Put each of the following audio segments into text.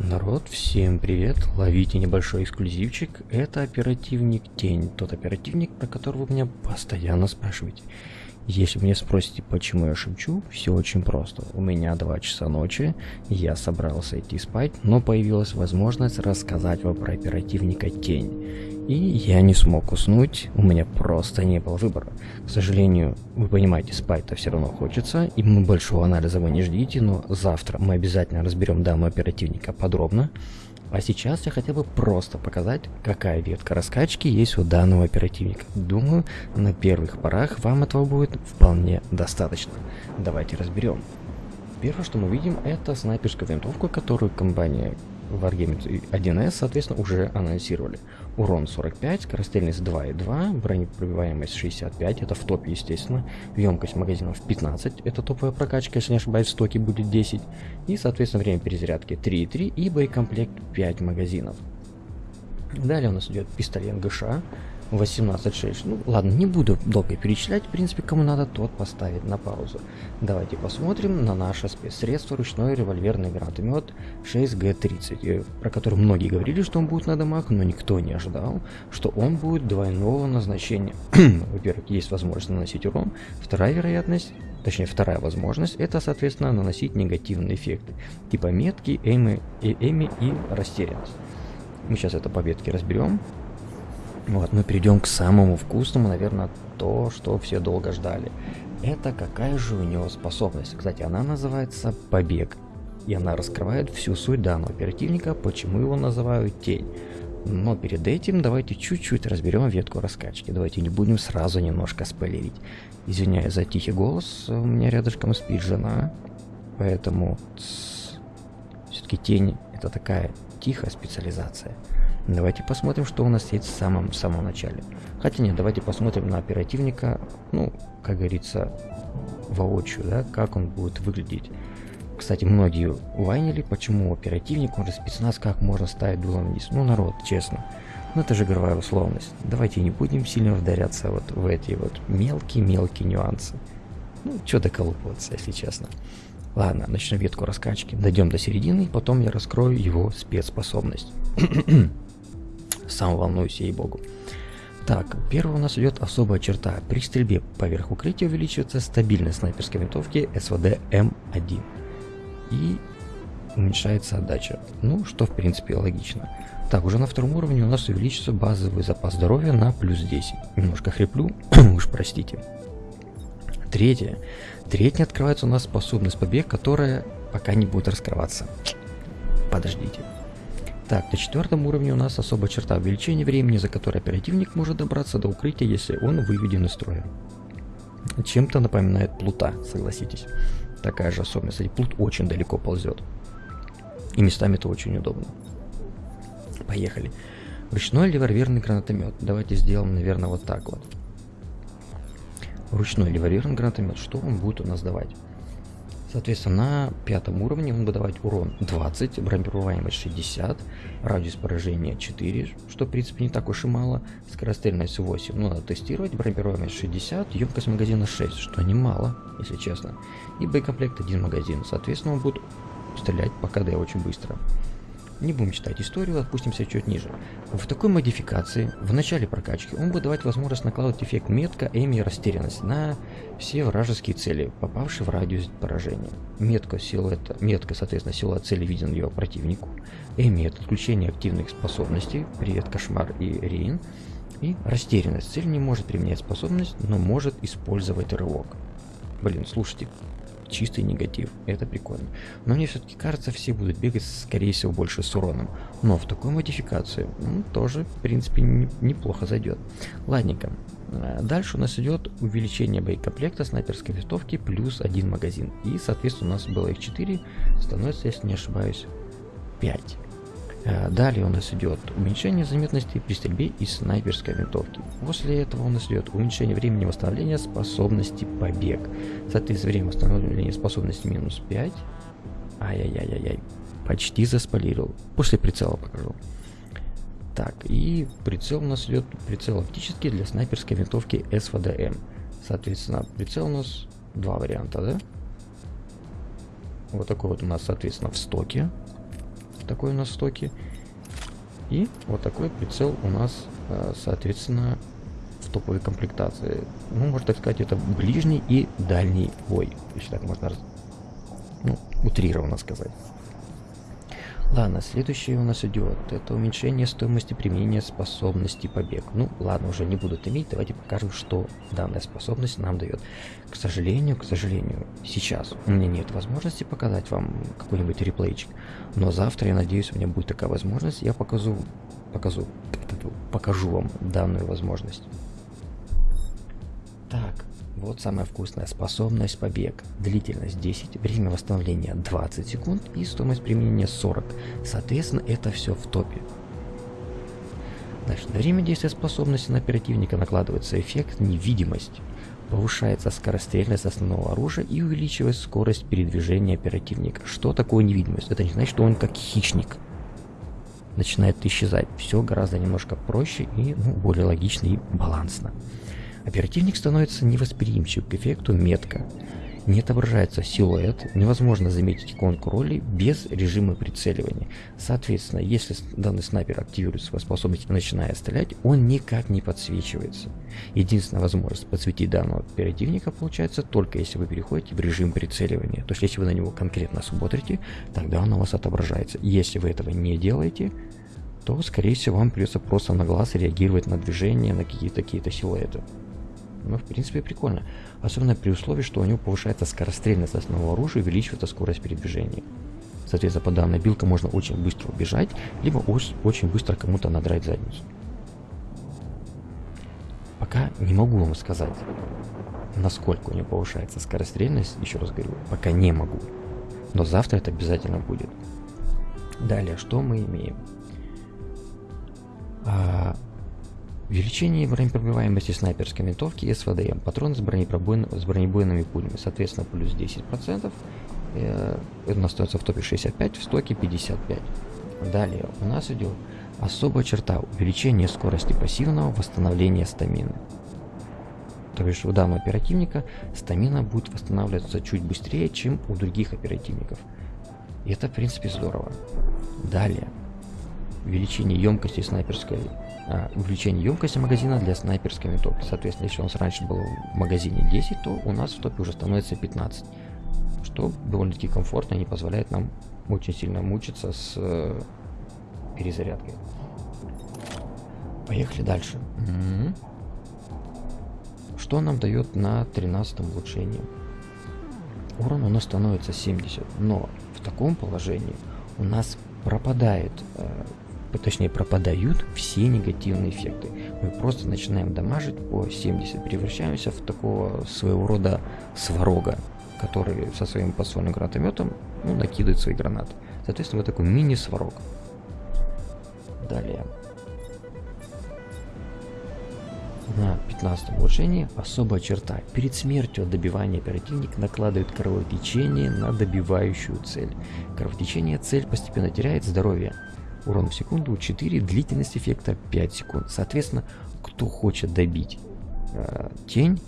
Народ, всем привет! Ловите небольшой эксклюзивчик. Это оперативник Тень. Тот оперативник, про которого вы меня постоянно спрашиваете. Если мне спросите, почему я шепчу, все очень просто. У меня 2 часа ночи, я собрался идти спать, но появилась возможность рассказать вам про оперативника Тень. И я не смог уснуть, у меня просто не было выбора. К сожалению, вы понимаете, спать-то все равно хочется, и большого анализа вы не ждите, но завтра мы обязательно разберем данного оперативника подробно. А сейчас я хотел бы просто показать, какая ветка раскачки есть у данного оперативника. Думаю, на первых порах вам этого будет вполне достаточно. Давайте разберем. Первое, что мы видим, это снайперскую винтовку, которую компания Wargaming 1S, соответственно, уже анонсировали. Урон 45, скорострельность 2.2, бронепробиваемость 65, это в топе, естественно. Емкость магазинов 15, это топовая прокачка, если не ошибаюсь, в стоке будет 10. И, соответственно, время перезарядки 3.3 и боекомплект 5 магазинов. Далее у нас идет пистолет ГШ, 18.6. Ну ладно, не буду долго перечислять, в принципе, кому надо, тот поставит на паузу. Давайте посмотрим на наше спецсредство ручной револьверный гранатомет 6G30, э, про который многие говорили, что он будет на домах, но никто не ожидал, что он будет двойного назначения. Во-первых, есть возможность наносить урон, вторая вероятность точнее вторая возможность, это, соответственно, наносить негативные эффекты, типа метки, эми, э, эми и растерянность. Мы сейчас это по ветке разберем. Вот, мы перейдем к самому вкусному, наверное, то, что все долго ждали. Это какая же у него способность? Кстати, она называется «Побег». И она раскрывает всю суть данного оперативника, почему его называют «Тень». Но перед этим давайте чуть-чуть разберем ветку раскачки. Давайте не будем сразу немножко спойлерить. Извиняюсь за тихий голос, у меня рядышком спит жена. Поэтому все-таки тень это такая тихая специализация. Давайте посмотрим, что у нас есть в самом, самом начале. Хотя нет, давайте посмотрим на оперативника, ну, как говорится, воочию, да, как он будет выглядеть. Кстати, многие вайнили, почему оперативник, он же спецназ, как можно ставить дулом вниз. Ну, народ, честно. Ну, это же игровая условность. Давайте не будем сильно вдаряться вот в эти вот мелкие-мелкие нюансы. Ну, что доколупываться, если честно. Ладно, начнем ветку раскачки. Дойдем до середины, потом я раскрою его спецспособность. Сам волнуюсь, ей-богу. Так, первый у нас идет особая черта. При стрельбе поверх укрытия увеличивается стабильность снайперской винтовки СВД М1. И уменьшается отдача. Ну, что в принципе логично. Так, уже на втором уровне у нас увеличится базовый запас здоровья на плюс 10. Немножко хриплю, уж простите. Третье. Третье открывается у нас способность побег, которая пока не будет раскрываться. Подождите. Так, на четвертом уровне у нас особая черта увеличения времени, за которое оперативник может добраться до укрытия, если он выведен из строя. Чем-то напоминает плута, согласитесь. Такая же особенность. И плут очень далеко ползет. И местами это очень удобно. Поехали. Ручной револьверный гранатомет. Давайте сделаем, наверное, вот так вот. Ручной револьверный гранатомет. Что он будет у нас давать? Соответственно, на пятом уровне он будет давать урон 20, бронепробиваемость 60, радиус поражения 4, что в принципе не так уж и мало, скорострельность 8, ну надо тестировать, бронепробиваемость 60, емкость магазина 6, что немало, если честно, и боекомплект один магазин, соответственно он будет стрелять по КД очень быстро. Не будем читать историю, отпустимся чуть ниже. В такой модификации, в начале прокачки, он будет давать возможность накладывать эффект метка, эми и растерянность на все вражеские цели, попавшие в радиус поражения. Метка, силуэта, метка соответственно, силуэт цели виден его противнику. Эми это отключение активных способностей, привет, кошмар и рейн. И растерянность. Цель не может применять способность, но может использовать рывок. Блин, слушайте, чистый негатив. Это прикольно. Но мне все-таки кажется, все будут бегать, скорее всего, больше с уроном. Но в такой модификации ну, тоже, в принципе, не, неплохо зайдет. Ладненько. Э, дальше у нас идет увеличение боекомплекта снайперской винтовки плюс один магазин. И, соответственно, у нас было их 4, становится, если не ошибаюсь, 5. Э, далее у нас идет уменьшение заметности при стрельбе из снайперской винтовки. После этого у нас идет уменьшение времени восстановления способности побег. Соответственно, время восстановления способности минус 5. Ай-яй-яй-яй-яй. Почти заспалировал. После прицела покажу. Так, и прицел у нас идет прицел оптический для снайперской винтовки СВДМ. Соответственно, прицел у нас два варианта, да? Вот такой вот у нас, соответственно, в стоке такой у нас в стоке. И вот такой прицел у нас, э, соответственно, в топовой комплектации. Ну, можно так сказать, это ближний и дальний бой, если так можно ну, утрированно сказать. Ладно, следующее у нас идет. Это уменьшение стоимости применения способности побег. Ну, ладно, уже не будут иметь. Давайте покажем, что данная способность нам дает. К сожалению, к сожалению, сейчас у меня нет возможности показать вам какой-нибудь реплейчик. Но завтра, я надеюсь, у меня будет такая возможность. Я покажу, покажу, покажу вам данную возможность. Так, вот самая вкусная способность побег. Длительность 10, время восстановления 20 секунд и стоимость применения 40. Соответственно, это все в топе. Значит, на время действия способности на оперативника накладывается эффект невидимость. Повышается скорострельность основного оружия и увеличивается скорость передвижения оперативника. Что такое невидимость? Это не значит, что он как хищник начинает исчезать. Все гораздо немножко проще и ну, более логично и балансно. Оперативник становится невосприимчив к эффекту метка. Не отображается силуэт, невозможно заметить иконку роли без режима прицеливания. Соответственно, если данный снайпер активирует свою способность и начинает стрелять, он никак не подсвечивается. Единственная возможность подсветить данного оперативника получается только если вы переходите в режим прицеливания. То есть если вы на него конкретно смотрите, тогда он у вас отображается. Если вы этого не делаете, то скорее всего вам придется просто на глаз реагировать на движение, на какие-то какие-то силуэты. Ну, в принципе, прикольно. Особенно при условии, что у него повышается скорострельность основного оружия и увеличивается скорость передвижения. Соответственно, по данной билке можно очень быстро убежать, либо очень быстро кому-то надрать задницу. Пока не могу вам сказать, насколько у него повышается скорострельность, еще раз говорю, пока не могу. Но завтра это обязательно будет. Далее, что мы имеем? А, Увеличение бронепробиваемости снайперской винтовки СВДМ. Патроны с, бронепробойн... с бронебойными пулями. Соответственно, плюс 10%. Э, это остается в топе 65, в стоке 55. Далее у нас идет особая черта увеличение скорости пассивного восстановления стамины. То есть у данного оперативника стамина будет восстанавливаться чуть быстрее, чем у других оперативников. И это в принципе здорово. Далее. Увеличение емкости снайперской увеличение емкости магазина для снайперской винтовки. Соответственно, если у нас раньше было в магазине 10, то у нас в топе уже становится 15. Что довольно-таки комфортно и не позволяет нам очень сильно мучиться с э, перезарядкой. Поехали дальше. М-м-м. Что нам дает на 13 улучшении? Урон у нас становится 70, но в таком положении у нас пропадает э, точнее пропадают все негативные эффекты. Мы просто начинаем дамажить по 70, превращаемся в такого своего рода сварога, который со своим подствольным гранатометом ну, накидывает свои гранаты. Соответственно, вот такой мини-сварог. Далее. На 15 улучшении особая черта. Перед смертью от добивания оперативник накладывает кровотечение на добивающую цель. Кровотечение цель постепенно теряет здоровье, урон в секунду 4, длительность эффекта 5 секунд. Соответственно, кто хочет добить э, тень,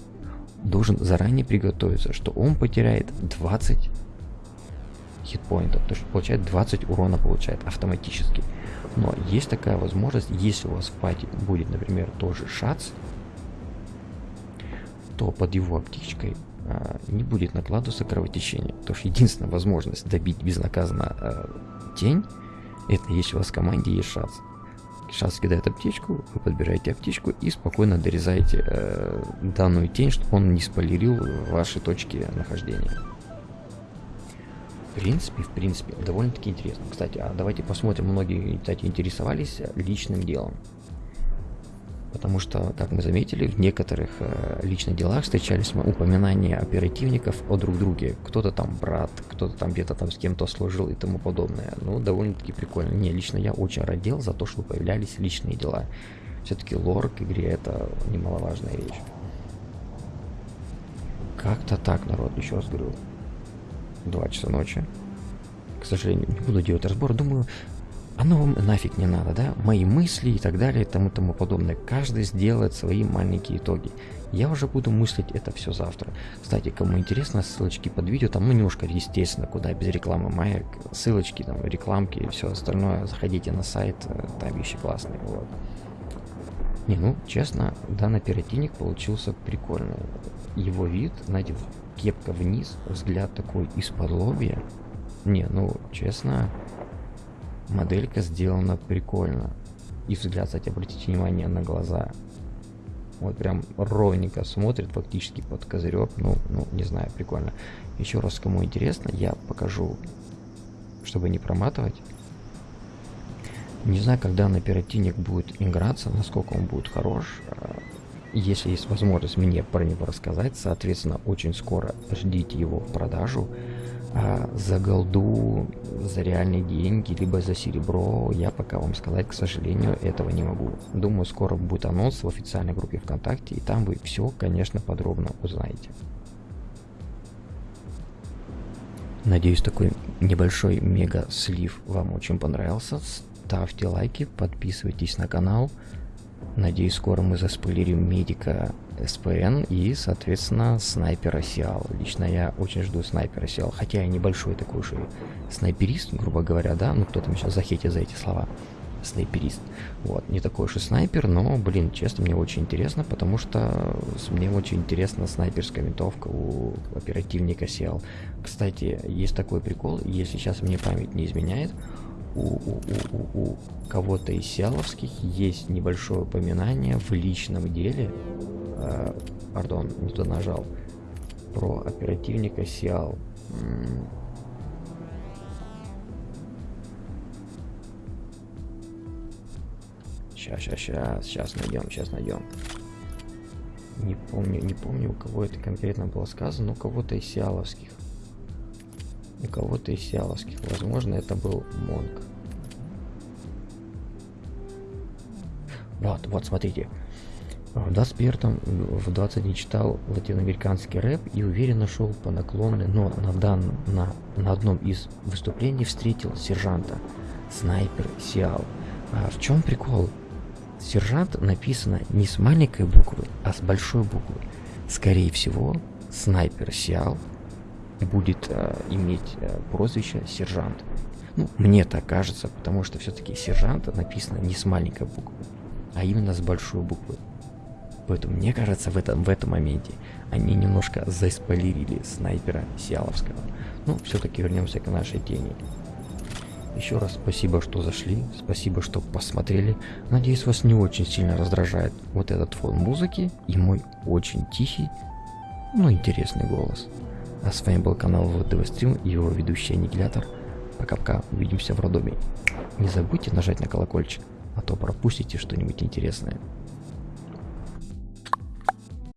должен заранее приготовиться, что он потеряет 20 хитпоинтов, то есть получает 20 урона получает автоматически. Но есть такая возможность, если у вас в пати будет, например, тоже шац, то под его аптечкой э, не будет накладываться кровотечение. То есть единственная возможность добить безнаказанно э, тень это если у вас в команде есть шанс. Шанс кидает аптечку, вы подбираете аптечку и спокойно дорезаете э, данную тень, чтобы он не спойлерил ваши точки нахождения. В принципе, в принципе, довольно-таки интересно. Кстати, а давайте посмотрим, многие, кстати, интересовались личным делом. Потому что, как мы заметили, в некоторых э, личных делах встречались упоминания оперативников о друг друге. Кто-то там брат, кто-то там где-то там с кем-то служил и тому подобное. Ну, довольно-таки прикольно. Не, лично я очень радел за то, что появлялись личные дела. Все-таки лор к игре это немаловажная вещь. Как-то так, народ, еще раз говорю. Два часа ночи. К сожалению, не буду делать разбор. Думаю, Оно вам нафиг не надо, да? Мои мысли и так далее и тому тому подобное. Каждый сделает свои маленькие итоги. Я уже буду мыслить это все завтра. Кстати, кому интересно, ссылочки под видео, там ну, немножко, естественно, куда без рекламы маек, ссылочки, там, рекламки и все остальное. Заходите на сайт, э, там вещи классные. Вот. Не, ну, честно, данный оперативник получился прикольный. Его вид, знаете, кепка вниз, взгляд такой из-под лобья. Не, ну, честно, моделька сделана прикольно. И взгляд, кстати, обратите внимание на глаза. Вот прям ровненько смотрит фактически под козырек. Ну, ну, не знаю, прикольно. Еще раз, кому интересно, я покажу, чтобы не проматывать. Не знаю, когда на оперативник будет играться, насколько он будет хорош. А, если есть возможность мне про него рассказать, соответственно, очень скоро ждите его в продажу. А за голду, за реальные деньги, либо за серебро, я пока вам сказать, к сожалению, этого не могу. Думаю, скоро будет анонс в официальной группе ВКонтакте, и там вы все, конечно, подробно узнаете. Надеюсь, такой небольшой мега-слив вам очень понравился. Ставьте лайки, подписывайтесь на канал. Надеюсь, скоро мы заспойлерим медика СПН и, соответственно, снайпера Сиал. Лично я очень жду снайпера Сиал, хотя я небольшой такой же снайперист, грубо говоря, да, ну кто-то сейчас захейтит за эти слова. Снайперист. Вот, не такой уж и снайпер, но, блин, честно, мне очень интересно, потому что мне очень интересна снайперская винтовка у оперативника Сиал. Кстати, есть такой прикол, если сейчас мне память не изменяет, у, у, у, у кого-то из сиаловских есть небольшое упоминание в личном деле, э, пардон, не то нажал, про оперативника Сиал. Сейчас, сейчас, сейчас, сейчас найдем, сейчас найдем. Не помню, не помню, у кого это конкретно было сказано, но у кого-то из сиаловских у кого-то из сиаловских. Возможно, это был Монг. Вот, вот, смотрите. В 21 в 20 не читал латиноамериканский рэп и уверенно шел по наклонной, но на, дан, на, на одном из выступлений встретил сержанта. Снайпер Сиал. А в чем прикол? Сержант написано не с маленькой буквы, а с большой буквы. Скорее всего, снайпер Сиал будет э, иметь э, прозвище сержант. Ну, мне так кажется, потому что все-таки сержант написано не с маленькой буквы, а именно с большой буквы. Поэтому мне кажется, в этом, в этом моменте они немножко заспойлерили снайпера Сиаловского. Ну, все-таки вернемся к нашей тени. Еще раз спасибо, что зашли, спасибо, что посмотрели. Надеюсь, вас не очень сильно раздражает вот этот фон музыки и мой очень тихий, но интересный голос. А с вами был канал ВТВ Стрим и его ведущий Аннигилятор. Пока-пока, увидимся в роддоме. Не забудьте нажать на колокольчик, а то пропустите что-нибудь интересное.